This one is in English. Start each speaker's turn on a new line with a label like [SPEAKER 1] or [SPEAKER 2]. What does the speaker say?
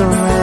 [SPEAKER 1] the